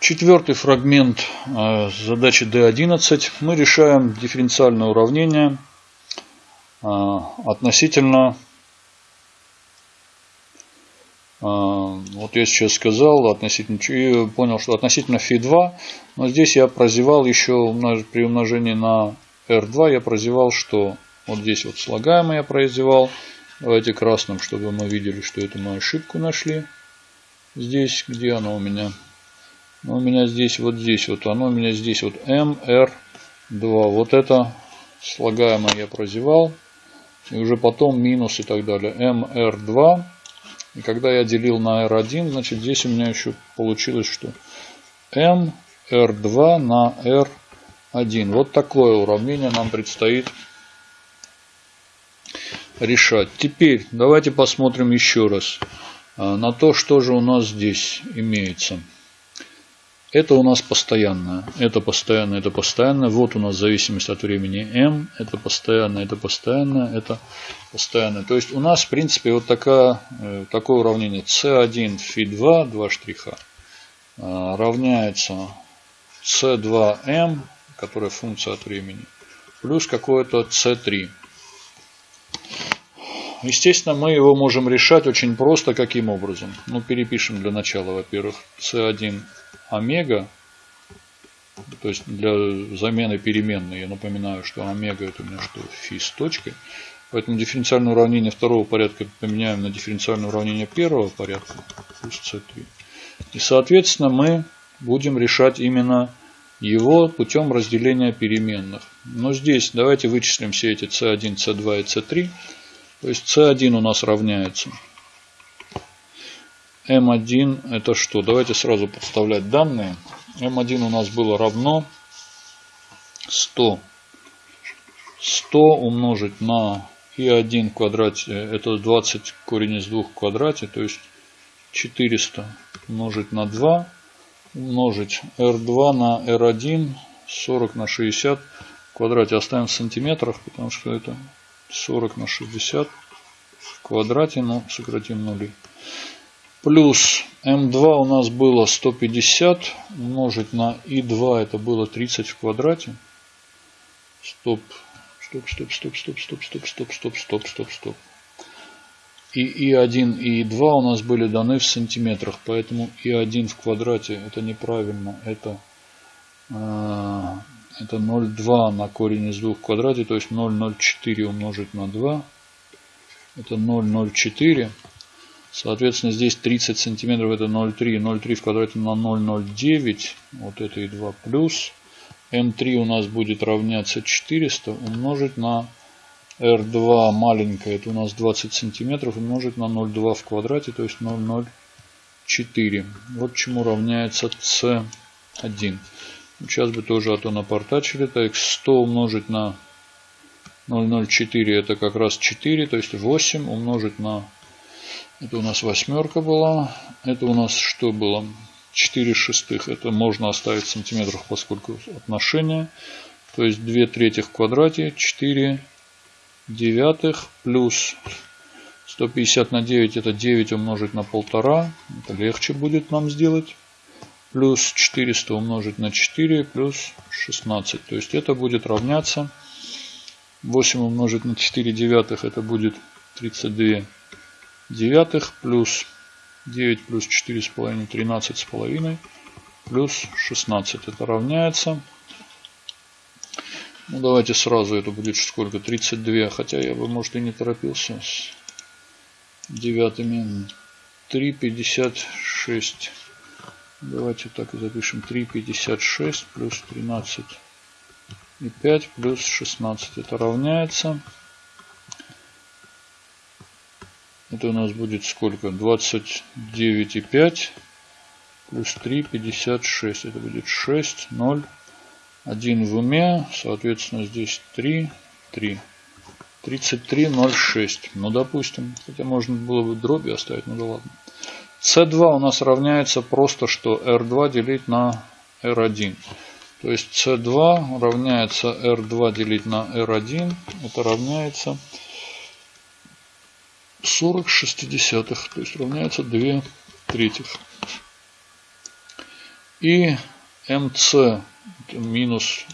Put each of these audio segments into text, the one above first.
Четвертый фрагмент э, задачи D11. Мы решаем дифференциальное уравнение э, относительно, э, вот я сейчас сказал, относительно, понял, что относительно φ2, но здесь я прозевал еще при умножении на R2, я прозевал, что вот здесь вот слагаемое я прозевал. Давайте красным, чтобы мы видели, что это мы ошибку нашли. Здесь, где она у меня? Ну, у меня здесь, вот здесь, вот оно у меня здесь, вот MR2. Вот это слагаемое я прозевал. И уже потом минус и так далее. MR2. И когда я делил на R1, значит здесь у меня еще получилось, что MR2 на R1. Вот такое уравнение нам предстоит решать. Теперь давайте посмотрим еще раз а, на то, что же у нас здесь имеется. Это у нас постоянное. Это постоянное, это постоянное. Вот у нас зависимость от времени m. Это постоянное, это постоянное, это постоянное. То есть у нас, в принципе, вот такая, э, такое уравнение c1 φ2, два штриха, э, равняется c2m, которая функция от времени, плюс какое-то c3. Естественно, мы его можем решать очень просто. Каким образом? Ну, перепишем для начала, во-первых, c1 омега, то есть для замены переменной, я напоминаю, что омега это у меня что, фи с точкой. Поэтому дифференциальное уравнение второго порядка поменяем на дифференциальное уравнение первого порядка, плюс c3. И, соответственно, мы будем решать именно его путем разделения переменных. Но здесь давайте вычислим все эти c1, c2 и c3. То есть c1 у нас равняется m1 это что? Давайте сразу подставлять данные. m1 у нас было равно 100. 100 умножить на и1 в квадрате, это 20 корень из 2 в квадрате, то есть 400 умножить на 2, умножить r2 на r1, 40 на 60 в квадрате. Оставим в сантиметрах, потому что это 40 на 60 в квадрате, но сократим нули. Плюс М2 у нас было 150 умножить на И2 это было 30 в квадрате. Стоп. Стоп, стоп, стоп, стоп, стоп, стоп, стоп, стоп, стоп, стоп, стоп. И И1 и И2 у нас были даны в сантиметрах, поэтому И1 в квадрате это неправильно, это, э, это 0,2 на корень из 2 в квадрате, то есть 0,04 умножить на 2, это 0,04. Соответственно, здесь 30 сантиметров это 0,3. 0,3 в квадрате на 0,09. Вот это и 2 плюс. М3 у нас будет равняться 400 умножить на R2 маленькое. Это у нас 20 сантиметров умножить на 0,2 в квадрате. То есть 0,04. Вот чему равняется C1. Сейчас бы тоже а то напортачили. Так, 100 умножить на 0,04 это как раз 4. То есть 8 умножить на это у нас восьмерка была. Это у нас что было? 4 шестых. Это можно оставить в сантиметрах, поскольку отношение. То есть 2 трети в квадрате. 4 девятых плюс 150 на 9 это 9 умножить на полтора. Это легче будет нам сделать. Плюс 400 умножить на 4 плюс 16. То есть это будет равняться 8 умножить на 4 девятых это будет 32 девятых плюс 9 плюс 4,5, 13,5 плюс 16. Это равняется. Ну, давайте сразу это будет сколько? 32. Хотя я бы, может, и не торопился с девятыми. 3,56. Давайте так и запишем. 3,56 плюс 13 и 5 плюс 16. Это равняется Это у нас будет сколько? 29,5 плюс 3, 56. Это будет 6, 0, 1 в уме. Соответственно, здесь 3, 3. 33,06. Ну, допустим. Хотя можно было бы дроби оставить, ну да ладно. C2 у нас равняется просто, что R2 делить на R1. То есть C2 равняется R2 делить на R1. Это равняется 40 шестидесятых, то есть равняется 2 третьих. И МЦ минус,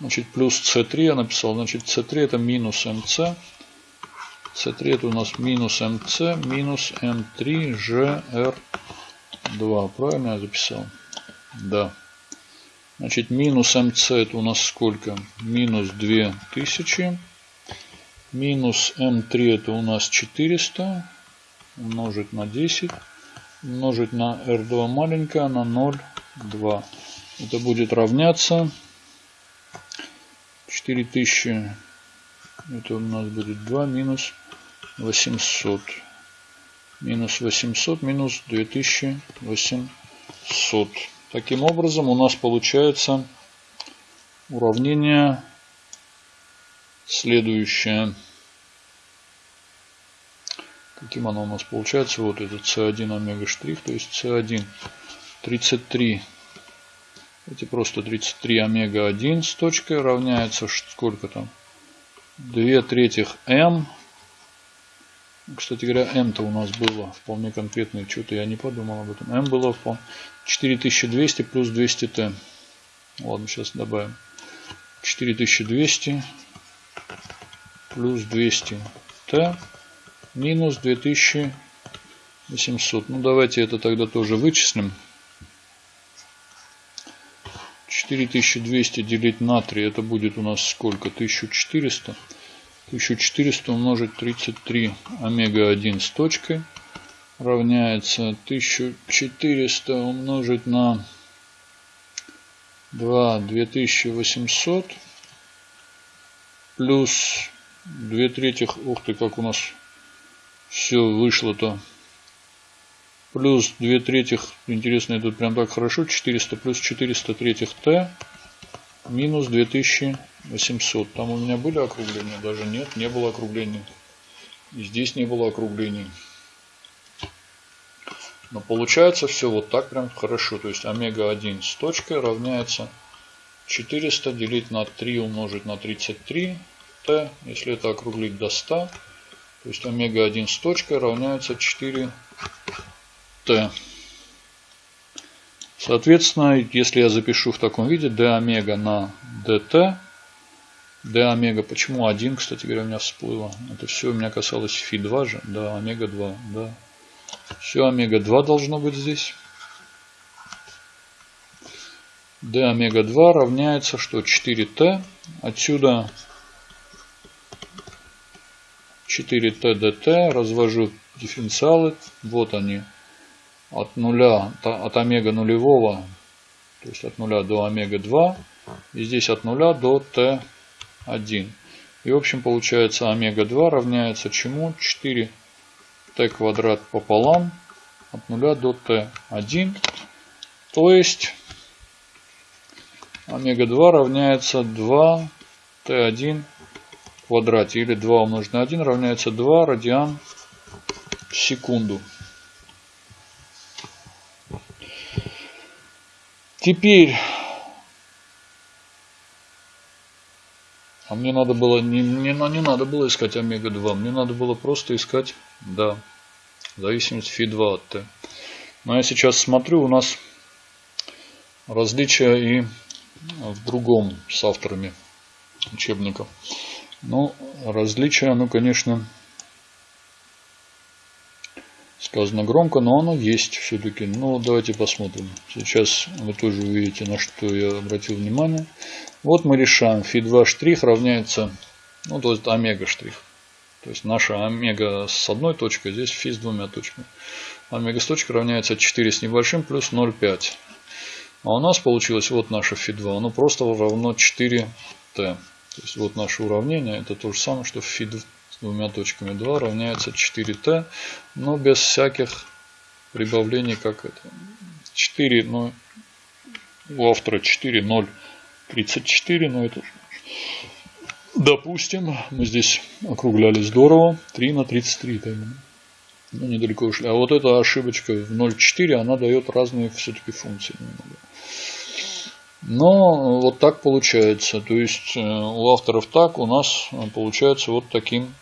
значит, плюс С3 я написал, значит, С3 это минус МЦ. С3 это у нас минус МЦ минус М3 ЖР2. Правильно я записал? Да. Значит, минус МЦ это у нас сколько? Минус 2000. Минус М3 это у нас 400. Умножить на 10. Умножить на R2 маленькое на 0,2. Это будет равняться 4000. Это у нас будет 2 минус 800. Минус 800 минус 2800. Таким образом у нас получается уравнение следующее. Каким оно у нас получается? Вот этот C1 омега штрих, то есть C1 33. Эти просто 33 омега 1 с точкой равняется сколько там? 2 третьих m кстати говоря, M-то у нас было вполне конкретное. Что-то я не подумал об этом. M было вполне 4200 плюс 200T. Ладно, сейчас добавим. 4200 плюс 200T минус 2800. Ну, давайте это тогда тоже вычислим. 4200 делить на 3, это будет у нас сколько? 1400. 1400 умножить 33 омега-1 с точкой равняется 1400 умножить на 2 2800 плюс 2 третьих, ух ты, как у нас все вышло-то, плюс 2 третьих, интересно, тут прям так хорошо, 400 плюс 400 третьих t минус 2000 800. Там у меня были округления? Даже нет, не было округлений. И здесь не было округлений. Но получается все вот так прям хорошо. То есть омега-1 с точкой равняется 400 делить на 3 умножить на 33 t. Если это округлить до 100, то есть омега-1 с точкой равняется 4 t. Соответственно, если я запишу в таком виде d омега на dt, d омега, почему 1, кстати говоря, у меня всплыло? Это все у меня касалось фи 2 же, да, омега 2, да. Все омега 2 должно быть здесь. d омега 2 равняется что? 4t. Отсюда 4t dt. Развожу дифференциалы. Вот они. От нуля, от омега нулевого, то есть от нуля до омега 2. И здесь от нуля до t 1. И в общем получается омега-2 равняется чему? 4t квадрат пополам от 0 до t1. То есть омега-2 равняется 2t1 в квадрате. Или 2 умножить на 1 равняется 2 радиан в секунду. Теперь А мне надо было, не, не, не надо было искать омега-2, мне надо было просто искать, да, зависимость фи2 от t. Но я сейчас смотрю, у нас различия и в другом с авторами учебников. Ну, различия, ну, конечно, сказано громко, но оно есть все-таки. Ну, давайте посмотрим. Сейчас вы тоже увидите, на что я обратил внимание. Вот мы решаем фи2 штрих равняется, ну то есть омега штрих. То есть наша омега с одной точкой, здесь фи с двумя точками. Омега с точкой равняется 4 с небольшим плюс 0,5. А у нас получилось вот наше фи2, оно просто равно 4t. То есть вот наше уравнение, это то же самое, что фи с двумя точками 2 равняется 4t, но без всяких прибавлений, как это. 4, но у автора 4, 0. 34, но это Допустим, мы здесь округляли здорово. 3 на 33 это именно. Ну, недалеко ушли. А вот эта ошибочка в 0,4, она дает разные все-таки функции немного. Но вот так получается. То есть э, у авторов так, у нас получается вот таким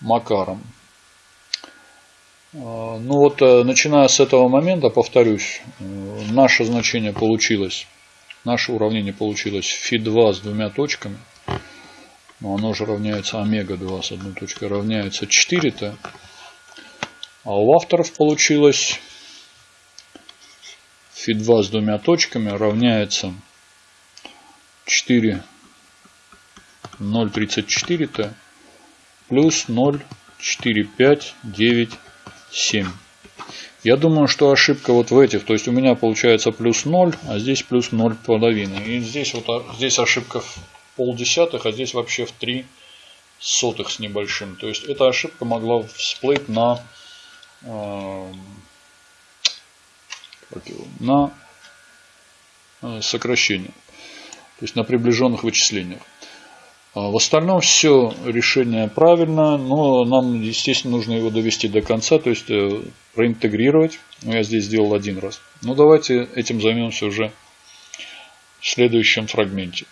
макаром. А, ну вот, э, начиная с этого момента, повторюсь, э, наше значение получилось, наше уравнение получилось φ2 с двумя точками. Но оно же равняется омега-2 с одной точкой, равняется 4t. А у авторов получилось φ2 с двумя точками равняется 4 0,34t плюс 0,4597. Я думаю, что ошибка вот в этих, то есть у меня получается плюс 0, а здесь плюс 0,5. И здесь вот а, здесь ошибка в полдесятых, а здесь вообще в 3 сотых с небольшим. То есть эта ошибка могла всплыть на, э, на сокращение. То есть на приближенных вычислениях. А в остальном все решение правильно, но нам, естественно, нужно его довести до конца, то есть э, проинтегрировать. Ну, я здесь сделал один раз. Ну, давайте этим займемся уже в следующем фрагменте.